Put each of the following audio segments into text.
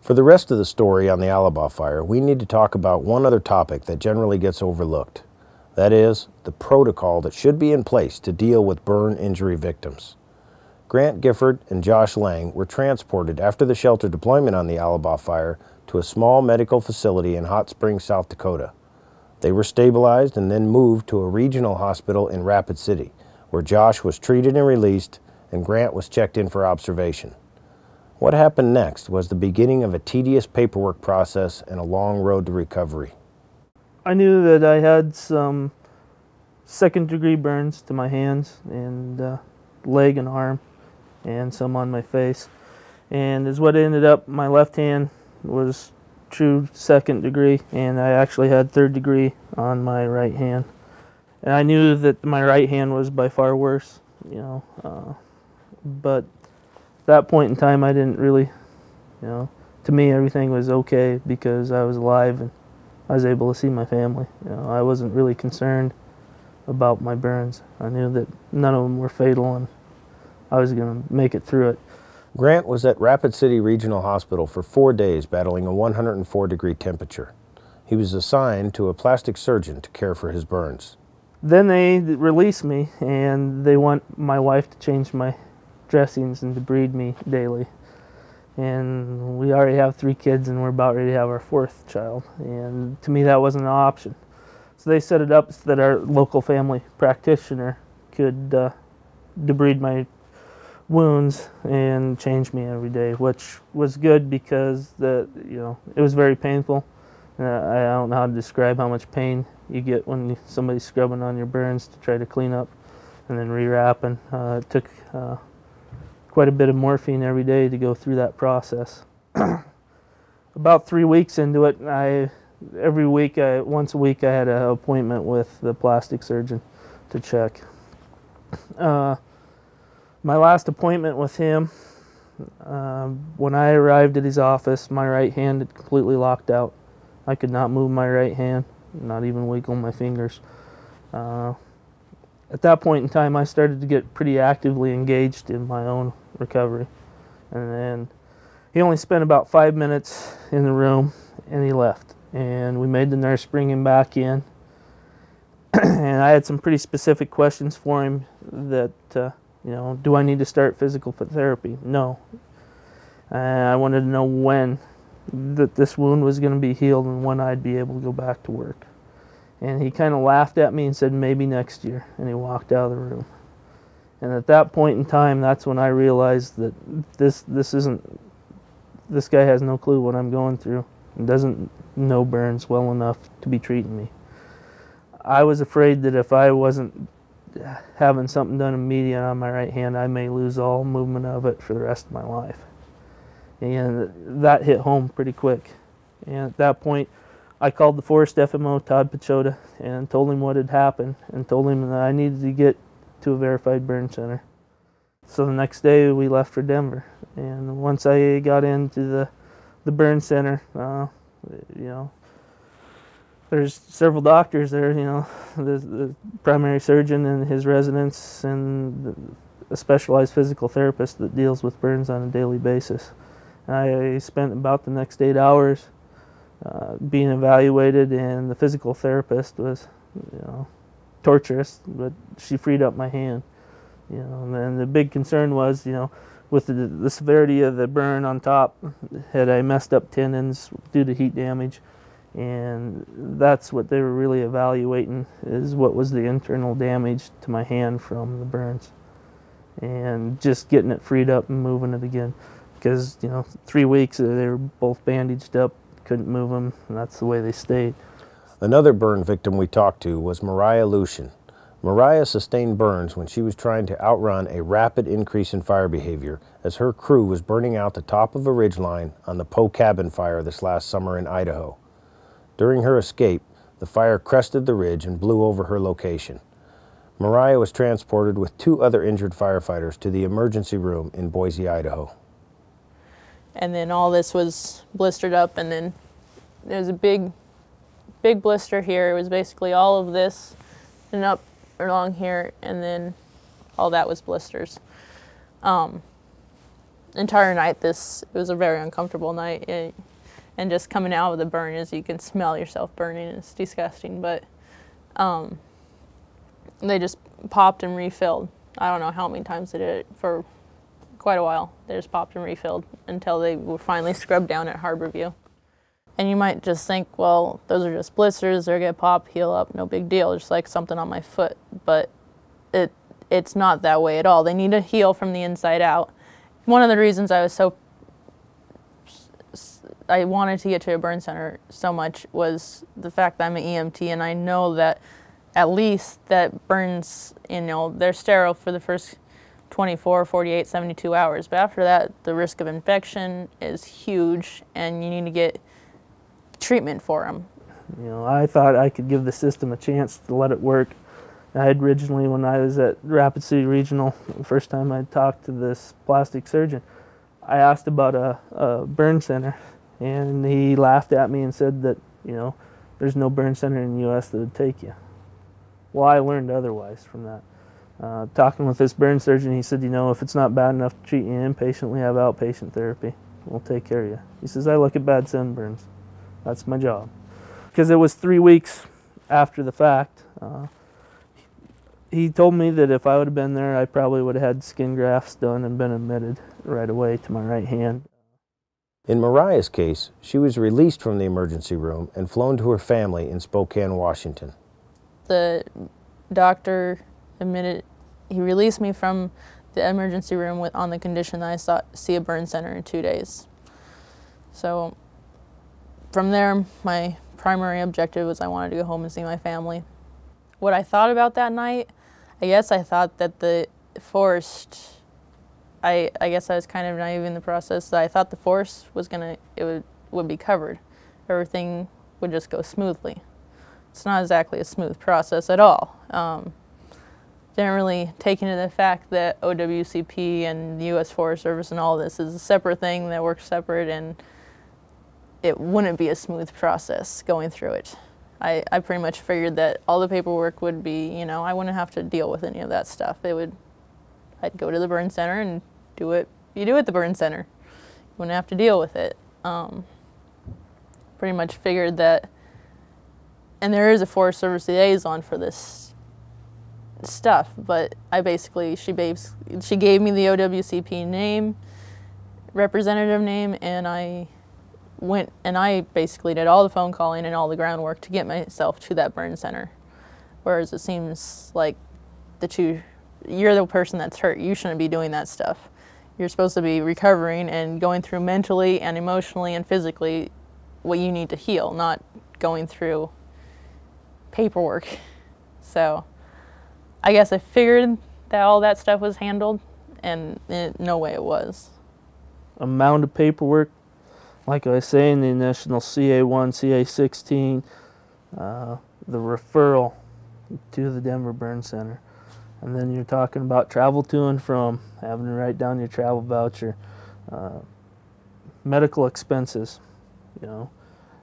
For the rest of the story on the Alabaugh fire, we need to talk about one other topic that generally gets overlooked. That is, the protocol that should be in place to deal with burn injury victims. Grant Gifford and Josh Lang were transported after the shelter deployment on the Alabaugh fire to a small medical facility in Hot Springs, South Dakota. They were stabilized and then moved to a regional hospital in Rapid City, where Josh was treated and released and Grant was checked in for observation. What happened next was the beginning of a tedious paperwork process and a long road to recovery. I knew that I had some second degree burns to my hands and uh, leg and arm and some on my face. And as what ended up, my left hand was true second degree and I actually had third degree on my right hand. And I knew that my right hand was by far worse, you know, uh, but that point in time I didn't really, you know, to me everything was okay because I was alive and I was able to see my family. You know, I wasn't really concerned about my burns. I knew that none of them were fatal and I was going to make it through it. Grant was at Rapid City Regional Hospital for four days battling a 104 degree temperature. He was assigned to a plastic surgeon to care for his burns. Then they released me and they want my wife to change my dressings and to breed me daily. And we already have three kids and we're about ready to have our fourth child. And to me that wasn't an option. So they set it up so that our local family practitioner could uh, debride my wounds and change me every day, which was good because the you know it was very painful. Uh, I don't know how to describe how much pain you get when somebody's scrubbing on your burns to try to clean up and then rewrapping. Uh, it took uh, quite a bit of morphine every day to go through that process. About three weeks into it, I every week, I, once a week, I had an appointment with the plastic surgeon to check. Uh, my last appointment with him, uh, when I arrived at his office, my right hand had completely locked out. I could not move my right hand, not even wiggle my fingers. Uh, at that point in time, I started to get pretty actively engaged in my own recovery. And then he only spent about five minutes in the room and he left. And we made the nurse bring him back in. and I had some pretty specific questions for him that uh, you know, do I need to start physical therapy? No. I wanted to know when that this wound was going to be healed and when I'd be able to go back to work. And he kind of laughed at me and said, maybe next year. And he walked out of the room. And at that point in time, that's when I realized that this, this isn't, this guy has no clue what I'm going through and doesn't know burns well enough to be treating me. I was afraid that if I wasn't having something done immediate on my right hand, I may lose all movement of it for the rest of my life. And that hit home pretty quick. And at that point, I called the forest FMO, Todd Pachota, and told him what had happened and told him that I needed to get to a verified burn center. So the next day we left for Denver. And once I got into the, the burn center, uh, you know, there's several doctors there, you know, the, the primary surgeon and his residents and a specialized physical therapist that deals with burns on a daily basis. I spent about the next eight hours uh, being evaluated and the physical therapist was, you know, torturous, but she freed up my hand. You know, and the big concern was, you know, with the, the severity of the burn on top, had I messed up tendons due to heat damage, and that's what they were really evaluating is what was the internal damage to my hand from the burns. And just getting it freed up and moving it again. Because you know three weeks they were both bandaged up couldn't move them and that's the way they stayed another burn victim we talked to was mariah lucian mariah sustained burns when she was trying to outrun a rapid increase in fire behavior as her crew was burning out the top of a ridgeline on the poe cabin fire this last summer in idaho during her escape, the fire crested the ridge and blew over her location. Mariah was transported with two other injured firefighters to the emergency room in Boise, Idaho. And then all this was blistered up and then there was a big, big blister here. It was basically all of this and up along here and then all that was blisters. Um, entire night, this it was a very uncomfortable night. It, and just coming out of the burn is you can smell yourself burning. It's disgusting, but um, they just popped and refilled. I don't know how many times they did it for quite a while. They just popped and refilled until they were finally scrubbed down at Harborview. And you might just think, well, those are just blisters. They're gonna pop, heal up, no big deal. Just like something on my foot, but it it's not that way at all. They need to heal from the inside out. One of the reasons I was so I wanted to get to a burn center so much was the fact that I'm an EMT and I know that at least that burns, you know, they're sterile for the first 24, 48, 72 hours. But after that, the risk of infection is huge and you need to get treatment for them. You know, I thought I could give the system a chance to let it work. I had originally, when I was at Rapid City Regional, the first time I talked to this plastic surgeon, I asked about a, a burn center, and he laughed at me and said that, you know, there's no burn center in the U.S. that would take you. Well, I learned otherwise from that. Uh, talking with this burn surgeon, he said, you know, if it's not bad enough to treat you inpatient, we have outpatient therapy. We'll take care of you. He says, I look at bad sunburns. That's my job. Because it was three weeks after the fact. Uh, he told me that if I would have been there, I probably would have had skin grafts done and been admitted right away to my right hand. In Mariah's case, she was released from the emergency room and flown to her family in Spokane, Washington. The doctor admitted he released me from the emergency room with, on the condition that I saw, see a burn center in two days. So from there, my primary objective was I wanted to go home and see my family. What I thought about that night, I guess I thought that the forest, I, I guess I was kind of naive in the process. I thought the forest was gonna, it would, would be covered. Everything would just go smoothly. It's not exactly a smooth process at all. Um, didn't really take into the fact that OWCP and the U.S. Forest Service and all this is a separate thing that works separate and it wouldn't be a smooth process going through it. I, I pretty much figured that all the paperwork would be, you know, I wouldn't have to deal with any of that stuff. It would, I'd go to the burn center and do it. You do at the burn center. You wouldn't have to deal with it. Um, pretty much figured that, and there is a Forest Service liaison for this stuff, but I basically, she, babes, she gave me the OWCP name, representative name, and I went and I basically did all the phone calling and all the groundwork to get myself to that burn center. Whereas it seems like that you, you're the person that's hurt. You shouldn't be doing that stuff. You're supposed to be recovering and going through mentally and emotionally and physically what you need to heal, not going through paperwork. So I guess I figured that all that stuff was handled and it, no way it was. Amount of paperwork like I say in the initial CA1, CA16, uh, the referral to the Denver Burn Center. And then you're talking about travel to and from, having to write down your travel voucher, uh, medical expenses. You know,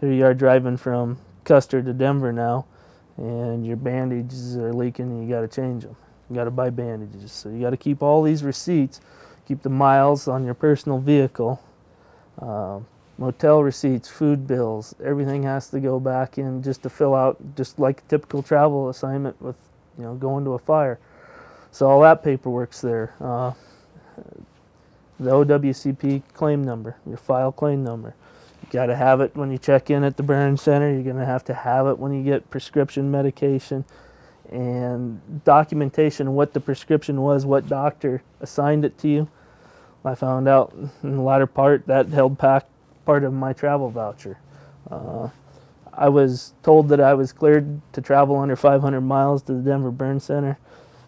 here you are driving from Custer to Denver now, and your bandages are leaking, and you got to change them. You got to buy bandages, so you got to keep all these receipts, keep the miles on your personal vehicle. Uh, motel receipts, food bills, everything has to go back in just to fill out, just like a typical travel assignment with, you know, going to a fire. So all that paperwork's there. Uh, the OWCP claim number, your file claim number. You got to have it when you check in at the burn center. You're going to have to have it when you get prescription medication and documentation what the prescription was, what doctor assigned it to you. I found out in the latter part that held back part of my travel voucher. Uh, I was told that I was cleared to travel under 500 miles to the Denver Burn Center,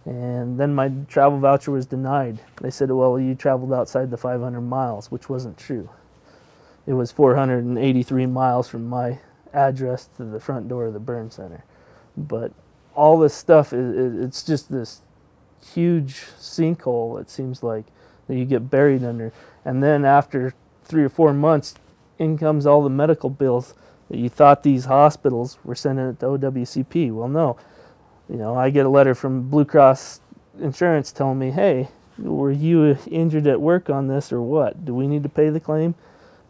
and then my travel voucher was denied. They said, well, you traveled outside the 500 miles, which wasn't true. It was 483 miles from my address to the front door of the burn center. But all this stuff, it's just this huge sinkhole, it seems like, that you get buried under. And then after three or four months, in comes all the medical bills that you thought these hospitals were sending it to OWCP. Well, no. You know, I get a letter from Blue Cross Insurance telling me, hey, were you injured at work on this or what? Do we need to pay the claim?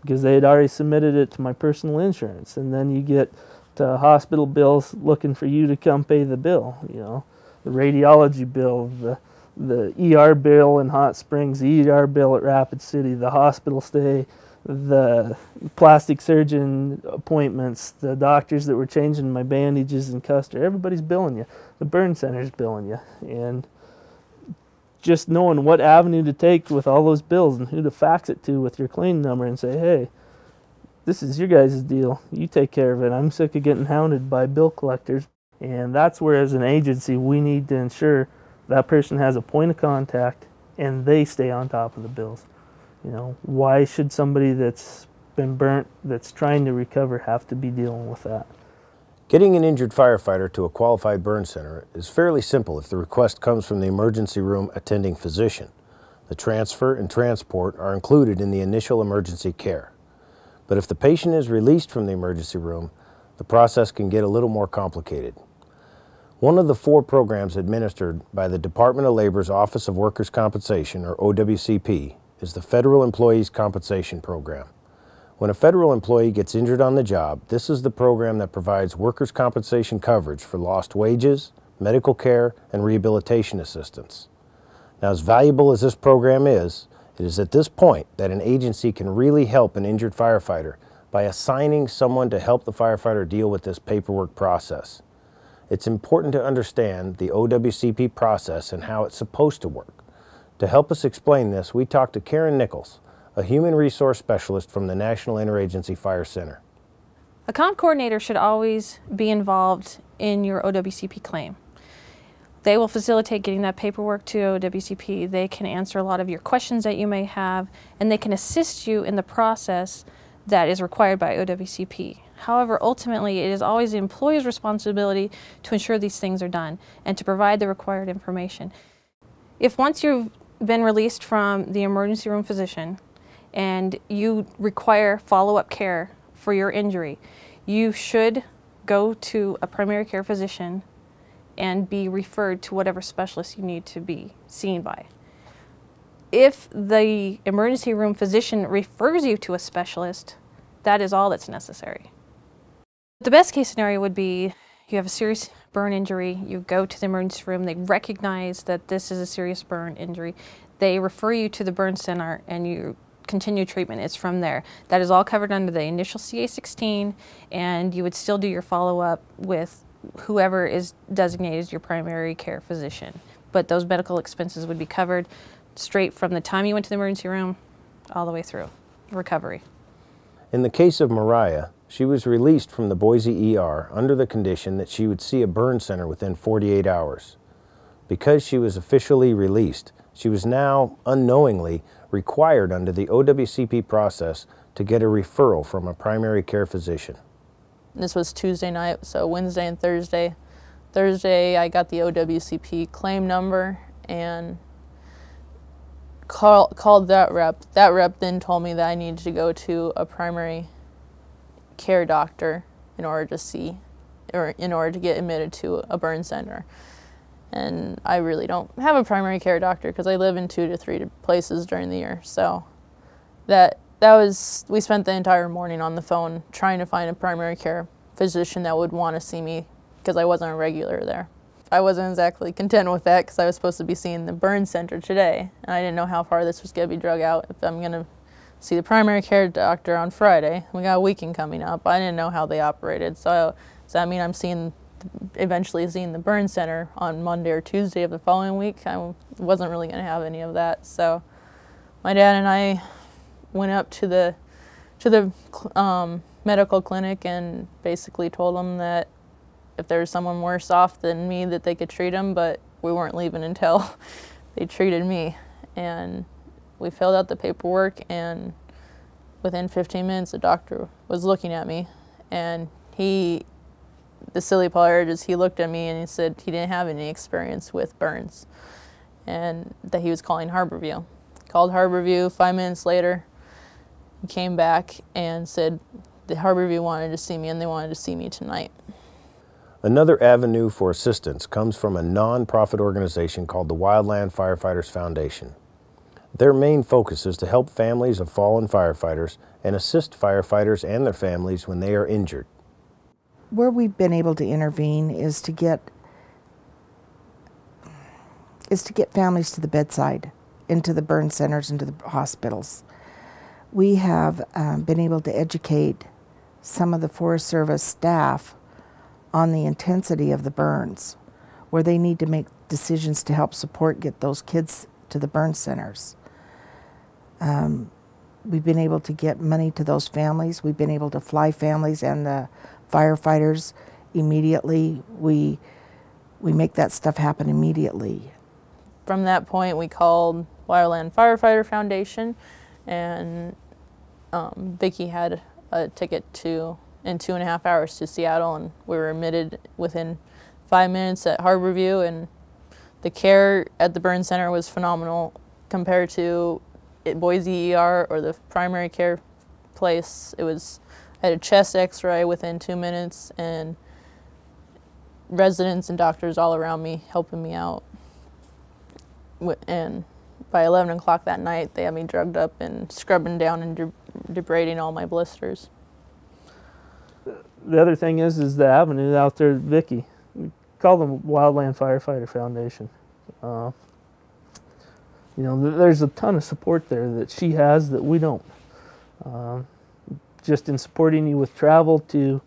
Because they had already submitted it to my personal insurance. And then you get to hospital bills looking for you to come pay the bill, you know, the radiology bill, the the ER bill in Hot Springs, the ER bill at Rapid City, the hospital stay, the plastic surgeon appointments, the doctors that were changing my bandages in Custer. Everybody's billing you. The burn center's billing you. And just knowing what avenue to take with all those bills and who to fax it to with your claim number and say, hey, this is your guys' deal. You take care of it. I'm sick of getting hounded by bill collectors. And that's where, as an agency, we need to ensure that person has a point of contact and they stay on top of the bills. You know, why should somebody that's been burnt, that's trying to recover, have to be dealing with that? Getting an injured firefighter to a qualified burn center is fairly simple if the request comes from the emergency room attending physician. The transfer and transport are included in the initial emergency care. But if the patient is released from the emergency room, the process can get a little more complicated. One of the four programs administered by the Department of Labor's Office of Workers' Compensation, or OWCP, is the Federal Employees Compensation Program. When a federal employee gets injured on the job, this is the program that provides workers' compensation coverage for lost wages, medical care, and rehabilitation assistance. Now, as valuable as this program is, it is at this point that an agency can really help an injured firefighter by assigning someone to help the firefighter deal with this paperwork process. It's important to understand the OWCP process and how it's supposed to work. To help us explain this, we talked to Karen Nichols, a human resource specialist from the National Interagency Fire Center. A comp coordinator should always be involved in your OWCP claim. They will facilitate getting that paperwork to OWCP. They can answer a lot of your questions that you may have, and they can assist you in the process that is required by OWCP. However, ultimately, it is always the employer's responsibility to ensure these things are done and to provide the required information. If once you've been released from the emergency room physician and you require follow-up care for your injury, you should go to a primary care physician and be referred to whatever specialist you need to be seen by. If the emergency room physician refers you to a specialist, that is all that's necessary. The best case scenario would be you have a serious burn injury, you go to the emergency room, they recognize that this is a serious burn injury, they refer you to the burn center and you continue treatment. It's from there. That is all covered under the initial CA16 and you would still do your follow-up with whoever is designated as your primary care physician. But those medical expenses would be covered straight from the time you went to the emergency room all the way through recovery. In the case of Mariah, she was released from the Boise ER under the condition that she would see a burn center within 48 hours. Because she was officially released, she was now unknowingly required under the OWCP process to get a referral from a primary care physician. This was Tuesday night, so Wednesday and Thursday. Thursday, I got the OWCP claim number and call, called that rep. That rep then told me that I needed to go to a primary care doctor in order to see or in order to get admitted to a burn center. And I really don't have a primary care doctor because I live in two to three places during the year. So that that was we spent the entire morning on the phone trying to find a primary care physician that would want to see me because I wasn't a regular there. I wasn't exactly content with that because I was supposed to be seeing the burn center today and I didn't know how far this was going to be drug out if I'm going to see the primary care doctor on Friday. We got a weekend coming up. I didn't know how they operated. So does that mean I'm seeing, eventually seeing the burn center on Monday or Tuesday of the following week? I wasn't really going to have any of that. So my dad and I went up to the, to the um, medical clinic and basically told them that if there was someone worse off than me that they could treat them, but we weren't leaving until they treated me. And we filled out the paperwork and within 15 minutes the doctor was looking at me and he the silly part he looked at me and he said he didn't have any experience with burns and that he was calling Harborview. Called Harborview five minutes later. He came back and said the Harborview wanted to see me and they wanted to see me tonight. Another avenue for assistance comes from a non-profit organization called the Wildland Firefighters Foundation. Their main focus is to help families of fallen firefighters and assist firefighters and their families when they are injured. where we've been able to intervene is to get is to get families to the bedside, into the burn centers, into the hospitals. We have um, been able to educate some of the Forest Service staff on the intensity of the burns, where they need to make decisions to help support get those kids to the burn centers. Um, we've been able to get money to those families. We've been able to fly families and the firefighters immediately. We we make that stuff happen immediately. From that point, we called Wildland Firefighter Foundation, and um, Vicky had a ticket to in two and a half hours to Seattle, and we were admitted within five minutes at Harborview, and the care at the burn center was phenomenal compared to Boise ER or the primary care place. It was I had a chest X-ray within two minutes, and residents and doctors all around me helping me out. And by 11 o'clock that night, they had me drugged up and scrubbing down and de- debrading all my blisters. The other thing is, is the avenue out there, Vicky. We call them Wildland Firefighter Foundation. Uh, you know, there's a ton of support there that she has that we don't. Um, just in supporting you with travel to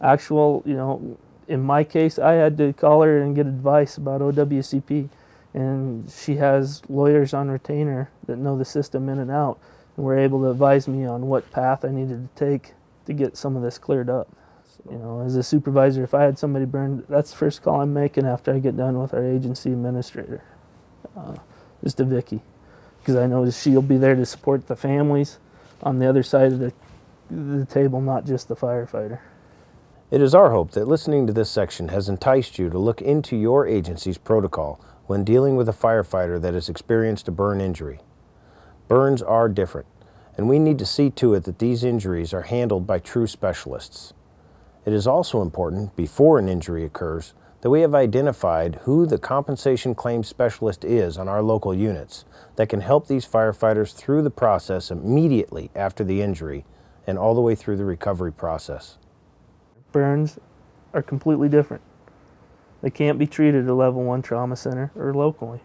actual, you know, in my case, I had to call her and get advice about OWCP, and she has lawyers on retainer that know the system in and out, and were able to advise me on what path I needed to take to get some of this cleared up. You know, as a supervisor, if I had somebody burned, that's the first call I'm making after I get done with our agency administrator, uh, is to Vicky, because I know she'll be there to support the families on the other side of the, the table, not just the firefighter. It is our hope that listening to this section has enticed you to look into your agency's protocol when dealing with a firefighter that has experienced a burn injury. Burns are different, and we need to see to it that these injuries are handled by true specialists. It is also important, before an injury occurs, that we have identified who the compensation claims specialist is on our local units that can help these firefighters through the process immediately after the injury and all the way through the recovery process. burns are completely different. They can't be treated at a level one trauma center or locally.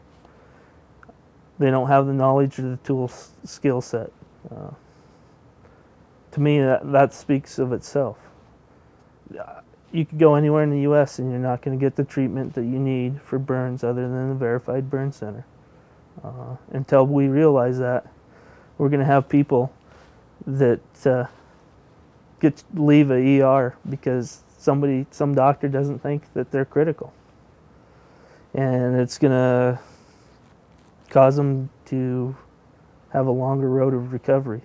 They don't have the knowledge or the tool skill set. Uh, to me, that, that speaks of itself. You could go anywhere in the U.S. and you're not going to get the treatment that you need for burns other than the verified burn center. Uh, until we realize that, we're going to have people that uh, get leave a ER because somebody some doctor doesn't think that they're critical. And it's going to cause them to have a longer road of recovery.